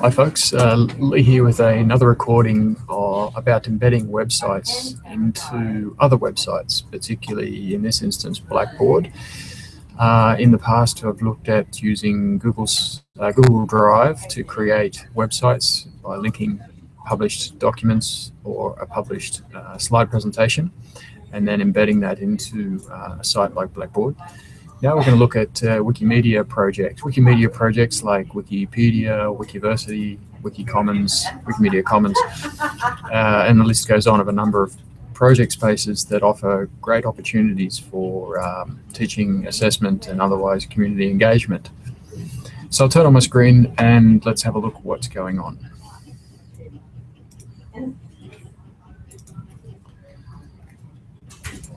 Hi folks, uh, Lee here with another recording about embedding websites into other websites, particularly in this instance Blackboard. Uh, in the past I've looked at using Google's uh, Google Drive to create websites by linking published documents or a published uh, slide presentation and then embedding that into uh, a site like Blackboard. Now we're going to look at uh, Wikimedia projects. Wikimedia projects like Wikipedia, Wikiversity, Wikicommons, Wikimedia Commons, uh, and the list goes on of a number of project spaces that offer great opportunities for um, teaching, assessment, and otherwise community engagement. So I'll turn on my screen and let's have a look at what's going on.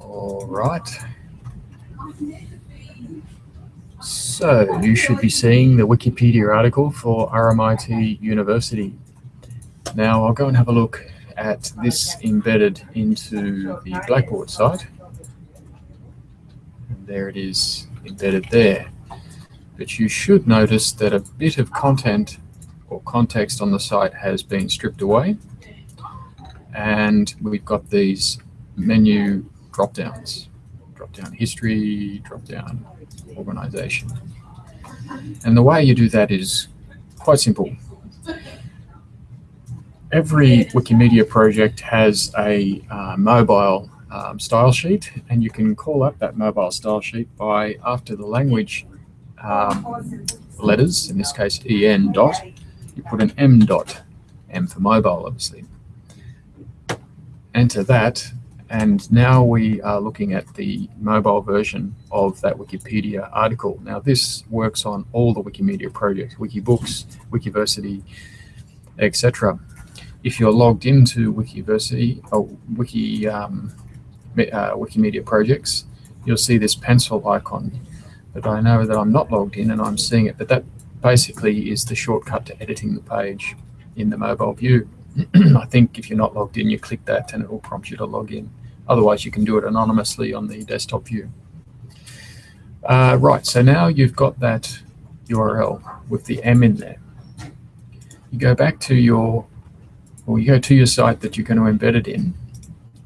All right. So you should be seeing the Wikipedia article for RMIT University. Now I'll go and have a look at this embedded into the Blackboard site. And there it is embedded there. But you should notice that a bit of content or context on the site has been stripped away. And we've got these menu drop downs. Drop down history, drop down organization. And the way you do that is quite simple. Every Wikimedia project has a uh, mobile um, style sheet, and you can call up that mobile style sheet by after the language um, letters, in this case en dot, you put an m dot, m for mobile obviously. Enter that, and now we are looking at the mobile version of that Wikipedia article. Now this works on all the Wikimedia projects, Wikibooks, Wikiversity, etc. If you're logged into Wikiversity or Wiki, um, uh, Wikimedia projects, you'll see this pencil icon. But I know that I'm not logged in and I'm seeing it, but that basically is the shortcut to editing the page in the mobile view. I think if you're not logged in, you click that and it will prompt you to log in. Otherwise, you can do it anonymously on the desktop view. Uh, right, so now you've got that URL with the M in there. You go back to your, or you go to your site that you're going to embed it in.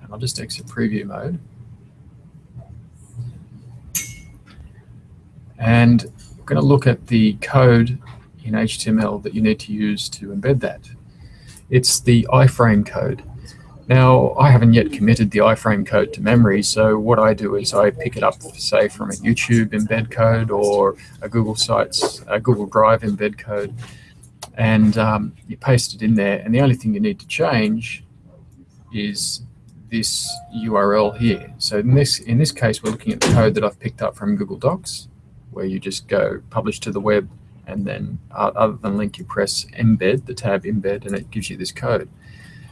And I'll just exit preview mode. And we're going to look at the code in HTML that you need to use to embed that. It's the iframe code. Now, I haven't yet committed the iframe code to memory, so what I do is I pick it up, say, from a YouTube embed code or a Google Sites, a Google Drive embed code, and um, you paste it in there. And the only thing you need to change is this URL here. So in this, in this case, we're looking at the code that I've picked up from Google Docs, where you just go publish to the web, and then uh, other than link, you press embed, the tab embed, and it gives you this code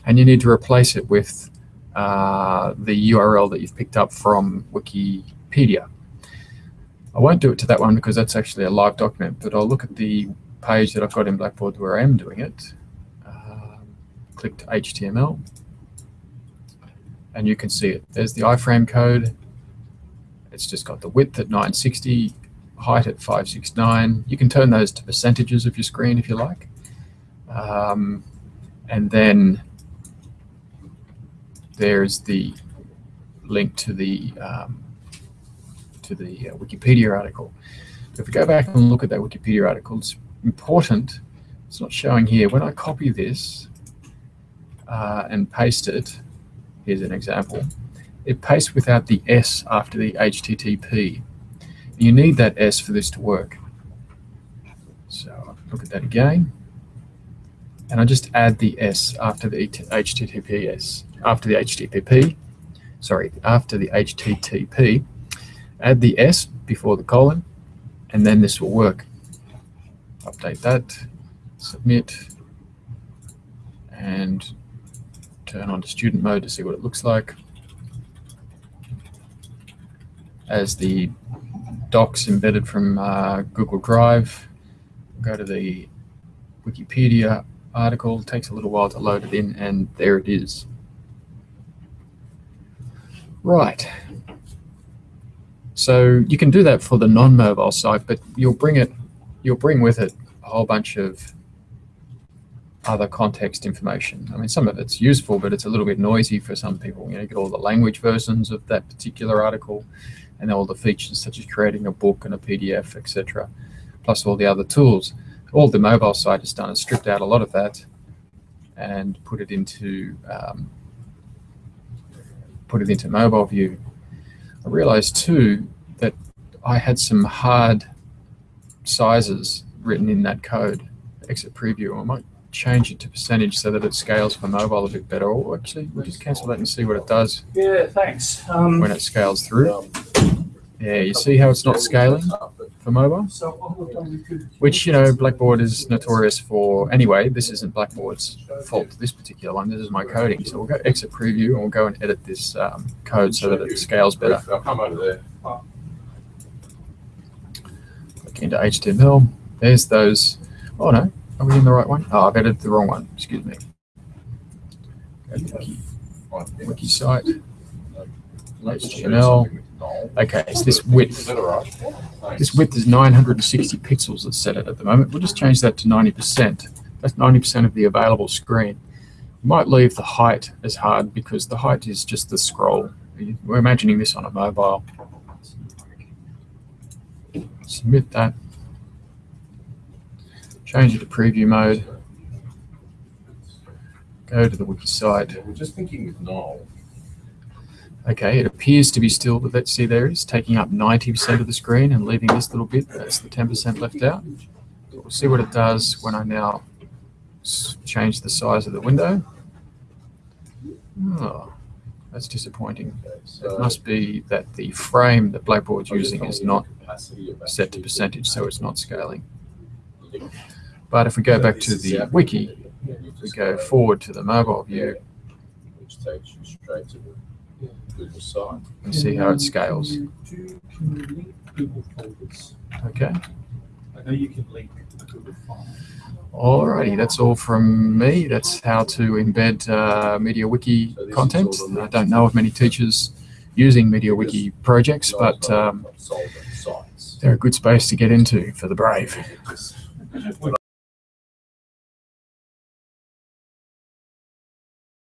and you need to replace it with uh, the URL that you've picked up from Wikipedia. I won't do it to that one because that's actually a live document, but I'll look at the page that I've got in Blackboard where I am doing it. Um, click HTML, and you can see it. There's the iframe code. It's just got the width at 960, height at 569. You can turn those to percentages of your screen if you like. Um, and then there's the link to the um, to the uh, Wikipedia article. If we go back and look at that Wikipedia article, it's important. It's not showing here. When I copy this uh, and paste it, here's an example. It pastes without the S after the HTTP. You need that S for this to work. So look at that again. And I just add the S after the HTTPS after the HTTP, sorry, after the HTTP, add the S before the colon, and then this will work. Update that, submit, and turn on to student mode to see what it looks like. As the docs embedded from uh, Google Drive, go to the Wikipedia article, takes a little while to load it in, and there it is. Right. So you can do that for the non-mobile site, but you'll bring it, you'll bring with it a whole bunch of other context information. I mean, some of it's useful, but it's a little bit noisy for some people. You know, you get all the language versions of that particular article and all the features such as creating a book and a PDF, etc., plus all the other tools. All the mobile site has done is stripped out a lot of that and put it into um, put it into mobile view. I realized too that I had some hard sizes written in that code, exit preview. I might change it to percentage so that it scales for mobile a bit better. Or actually, we'll just cancel that and see what it does Yeah, thanks. Um, when it scales through. Yeah, you see how it's not scaling for mobile? so what we've done, we could. Which, you know, Blackboard is notorious for. Anyway, this isn't Blackboard's fault, this particular one. This is my coding. So we'll go exit preview and we'll go and edit this um, code so that it scales better. I'll come over there. Click into HTML. There's those. Oh no, are we in the right one? Oh, I've edited the wrong one. Excuse me. Go Wiki, wiki site. HTML. Okay, it's this width. This width is 960 pixels that's set it at the moment. We'll just change that to 90%. That's 90% of the available screen. We might leave the height as hard because the height is just the scroll. We're imagining this on a mobile. Submit that. Change it to preview mode. Go to the wiki site. We're just thinking with Noel. Okay, it appears to be still, but let's see there is, taking up 90% of the screen and leaving this little bit, that's the 10% left out. We'll see what it does when I now change the size of the window. Oh, that's disappointing. It must be that the frame that Blackboard's using is not set to percentage, so it's not scaling. But if we go back to the wiki, we go forward to the mobile view Which takes you straight to the Google site. and see how it scales. Okay. I know you can link Google. Alrighty, that's all from me. That's how to embed uh, MediaWiki So content. I don't know of many teachers using MediaWiki projects, but um, they're a good space to get into for the brave.